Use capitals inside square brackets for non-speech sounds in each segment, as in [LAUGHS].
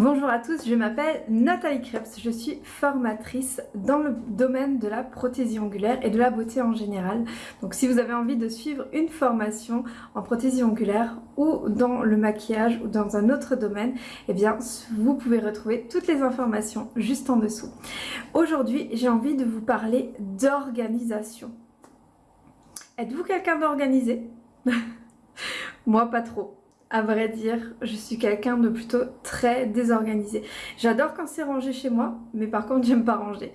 Bonjour à tous, je m'appelle Nathalie Krebs, je suis formatrice dans le domaine de la prothésie ongulaire et de la beauté en général. Donc si vous avez envie de suivre une formation en prothésie ongulaire ou dans le maquillage ou dans un autre domaine, eh bien vous pouvez retrouver toutes les informations juste en dessous. Aujourd'hui, j'ai envie de vous parler d'organisation. Êtes-vous quelqu'un d'organisé? [LAUGHS] Moi pas trop à vrai dire, je suis quelqu'un de plutôt très désorganisé. J'adore quand c'est rangé chez moi, mais par contre j'aime pas ranger.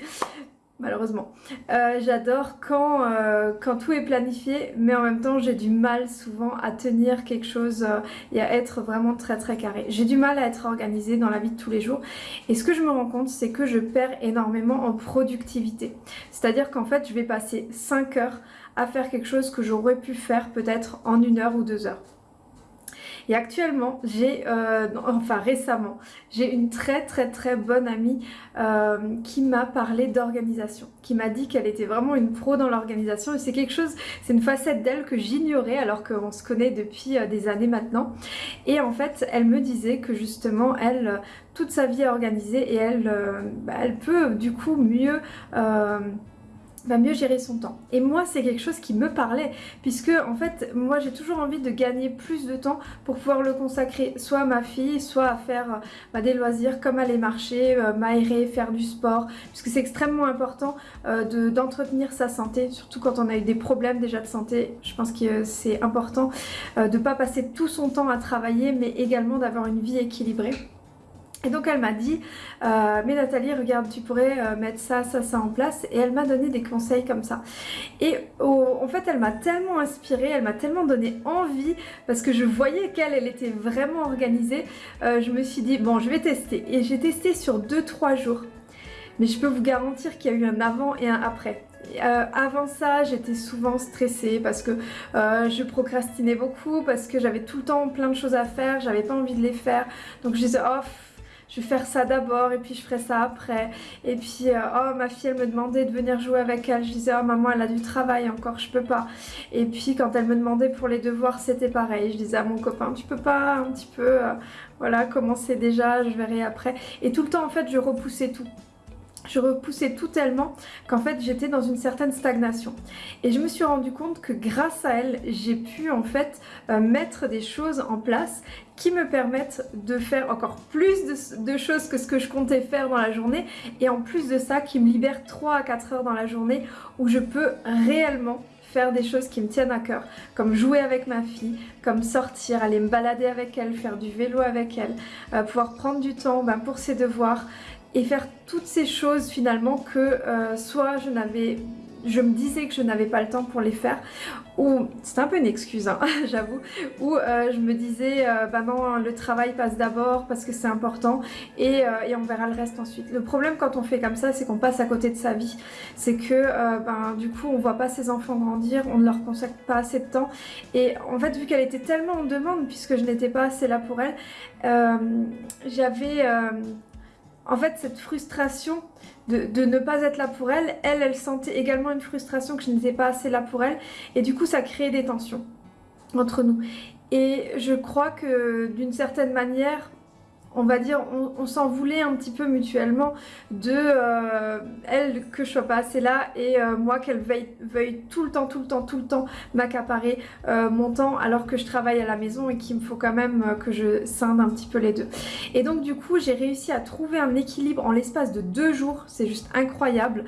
Malheureusement. Euh, j'adore quand, euh, quand tout est planifié, mais en même temps j'ai du mal souvent à tenir quelque chose euh, et à être vraiment très très carré. J'ai du mal à être organisée dans la vie de tous les jours. Et ce que je me rends compte, c'est que je perds énormément en productivité. C'est-à-dire qu'en fait, je vais passer 5 heures à faire quelque chose que j'aurais pu faire peut-être en une heure ou deux heures. Et actuellement, j'ai, euh, enfin récemment, j'ai une très très très bonne amie euh, qui m'a parlé d'organisation, qui m'a dit qu'elle était vraiment une pro dans l'organisation et c'est quelque chose, c'est une facette d'elle que j'ignorais alors qu'on se connaît depuis euh, des années maintenant. Et en fait, elle me disait que justement, elle, toute sa vie est organisée et elle, bah, elle peut du coup mieux va mieux gérer son temps. Et moi, c'est quelque chose qui me parlait, puisque en fait, moi, j'ai toujours envie de gagner plus de temps pour pouvoir le consacrer soit à ma fille, soit à faire bah, des loisirs comme aller marcher, euh, m'aérer, faire du sport, puisque c'est extrêmement important euh, d'entretenir sa santé, surtout quand on a eu des problèmes déjà de santé. Je pense que c'est important euh, de ne pas passer tout son temps à travailler, mais également d'avoir une vie équilibrée. Et donc elle m'a dit, euh, mais Nathalie, regarde, tu pourrais euh, mettre ça, ça, ça en place. Et elle m'a donné des conseils comme ça. Et en fait, elle m'a tellement inspirée, elle m'a tellement donné envie, parce que je voyais qu'elle, elle était vraiment organisée. Euh, je me suis dit, bon, je vais tester. Et j'ai testé sur 2-3 jours. Mais je peux vous garantir qu'il y a eu un avant et un après. avant ça, j'étais souvent stressée parce que je procrastinais beaucoup, parce que j'avais tout le temps plein de choses à faire, j'avais pas envie de les faire. Donc je disais, oh, je vais faire ça d'abord et puis je ferai ça après. Et puis, euh, oh, ma fille, elle me demandait de venir jouer avec elle. Je disais, oh, maman, elle a du travail encore, je peux pas. Et puis, quand elle me demandait pour les devoirs, c'était pareil. Je disais à mon copain, tu peux pas un petit peu, euh, voilà, commencer déjà, je verrai après. Et tout le temps, en fait, je repoussais tout je repoussais tout tellement qu'en fait j'étais dans une certaine stagnation. Et je me suis rendu compte que grâce à elle, j'ai pu en fait euh, mettre des choses en place qui me permettent de faire encore plus de, choses que ce que je comptais faire dans la journée et en plus de ça qui me libère 3 à 4 heures dans la journée où je peux réellement faire des choses qui me tiennent à cœur, comme jouer avec ma fille, comme sortir, aller me balader avec elle, faire du vélo avec elle, euh, pouvoir prendre du temps ben, pour ses devoirs, et faire toutes ces choses finalement que euh, soit je n'avais je me disais que je n'avais pas le temps pour les faire. Ou c'est un peu une excuse hein, [LAUGHS] j'avoue. Ou euh, je me disais euh, bah non le travail passe d'abord parce que c'est important et, et, on verra le reste ensuite. Le problème quand on fait comme ça c'est qu'on passe à côté de sa vie. C'est que ben, du coup on voit pas ses enfants grandir on ne leur consacre pas assez de temps. Et en fait vu qu'elle était tellement en demande puisque je n'étais pas assez là pour elle j'avais en fait cette frustration de, ne pas être là pour elle, elle, elle sentait également une frustration que je n'étais pas assez là pour elle et du coup ça créait des tensions entre nous. Et je crois que d'une certaine manière, on va dire, on, s'en voulait un petit peu mutuellement de euh, elle que je sois pas assez là et euh, moi qu'elle veuille, tout le temps, tout le temps, tout le temps m'accaparer euh, mon temps alors que je travaille à la maison et qu'il me faut quand même que je scinde un petit peu les deux. Et donc du coup j'ai réussi à trouver un équilibre en l'espace de deux jours, c'est juste incroyable,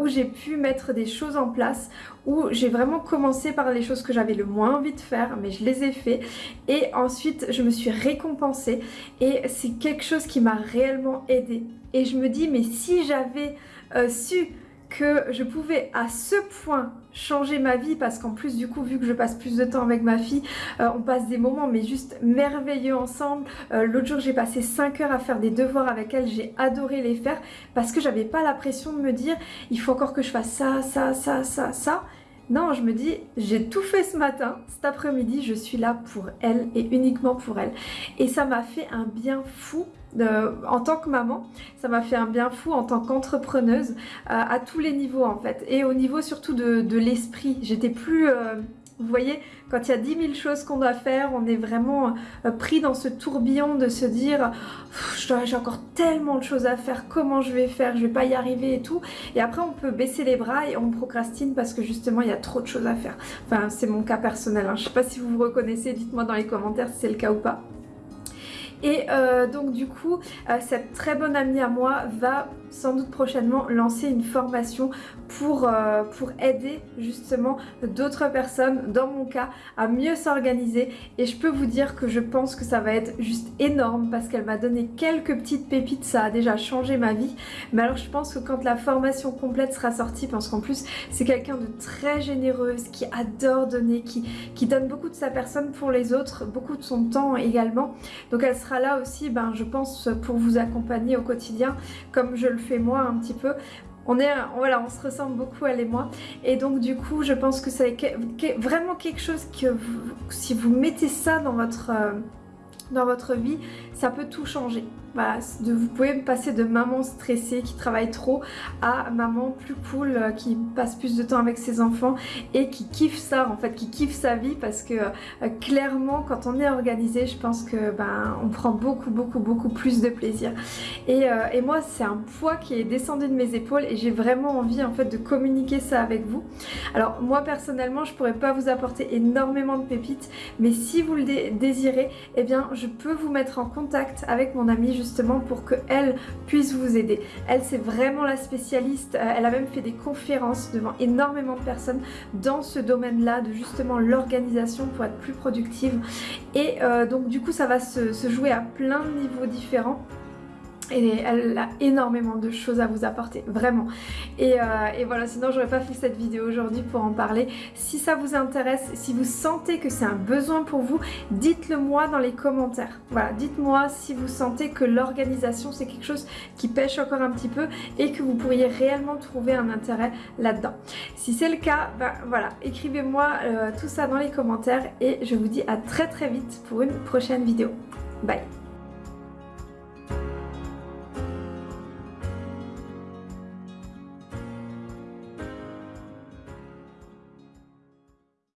où j'ai pu mettre des choses en place, où j'ai vraiment commencé par les choses que j'avais le moins envie de faire, mais je les ai fait et ensuite je me suis récompensée et c'est quelque chose qui m'a réellement aidé. Et je me dis, mais si j'avais euh, su que je pouvais à ce point changer ma vie parce qu'en plus du coup vu que je passe plus de temps avec ma fille euh, on passe des moments mais juste merveilleux ensemble. Euh, l'autre jour j'ai passé 5 heures à faire des devoirs avec elle. J'ai adoré les faire parce que j'avais pas la pression de me dire il faut encore que je fasse ça ça ça ça ça non, je me dis, j'ai tout fait ce matin, cet après-midi, je suis là pour elle et uniquement pour elle. Et ça m'a fait un bien fou euh, en tant que maman, ça m'a fait un bien fou en tant qu'entrepreneuse euh, à tous les niveaux en fait. Et au niveau surtout de, l'esprit, j'étais plus... Euh, Vous voyez, quand il y a 10 000 choses qu'on doit faire, on est vraiment euh, pris dans ce tourbillon de se dire j'ai encore tellement de choses à faire, comment je vais faire, je vais pas y arriver et tout. Et après on peut baisser les bras et on procrastine parce que justement il y a trop de choses à faire. Enfin c'est mon cas personnel, hein. je sais pas si vous vous reconnaissez, dites-moi dans les commentaires si c'est le cas ou pas. Et euh, donc du coup, euh, cette très bonne amie à moi va sans doute prochainement lancer une formation pour, euh, pour aider justement d'autres personnes, dans mon cas, à mieux s'organiser. Et je peux vous dire que je pense que ça va être juste énorme parce qu'elle m'a donné quelques petites pépites, ça a déjà changé ma vie. Mais alors je pense que quand la formation complète sera sortie, parce qu'en plus c'est quelqu'un de très généreuse, qui adore donner, qui, qui donne beaucoup de sa personne pour les autres, beaucoup de son temps également. Donc elle sera là aussi, ben, je pense, pour vous accompagner au quotidien, comme je le fais moi un petit peu. On, est, voilà, on se ressemble beaucoup, elle et moi. Et donc du coup, je pense que c'est vraiment quelque chose que si vous mettez ça dans votre, euh, dans votre vie, ça peut tout changer. Voilà, de, vous pouvez passer de maman stressée qui travaille trop à maman plus cool euh, qui passe plus de temps avec ses enfants et qui kiffe ça en fait, qui kiffe sa vie parce que euh, clairement quand on est organisé je pense que ben on prend beaucoup beaucoup beaucoup plus de plaisir et, euh, et moi c'est un poids qui est descendu de mes épaules et j'ai vraiment envie en fait de communiquer ça avec vous. Alors moi personnellement je pourrais pas vous apporter énormément de pépites mais si vous le désirez eh bien je peux vous mettre en contact avec mon justement pour qu'elle puisse vous aider. Elle c'est vraiment la spécialiste, euh, elle a même fait des conférences devant énormément de personnes dans ce domaine-là de justement l'organisation pour être plus productive. Et euh, donc du coup ça va se jouer à plein de niveaux différents elle a énormément de choses à vous apporter, vraiment. Et, euh, et voilà, sinon j'aurais pas fait cette vidéo aujourd'hui pour en parler. Si ça vous intéresse, si vous sentez que c'est un besoin pour vous, dites-le moi dans les commentaires. Voilà, dites-moi si vous sentez que l'organisation c'est quelque chose qui pêche encore un petit peu et que vous pourriez réellement trouver un intérêt là-dedans. Si c'est le cas, ben voilà, écrivez-moi euh, tout ça dans les commentaires et je vous dis à très très vite pour une prochaine vidéo. Bye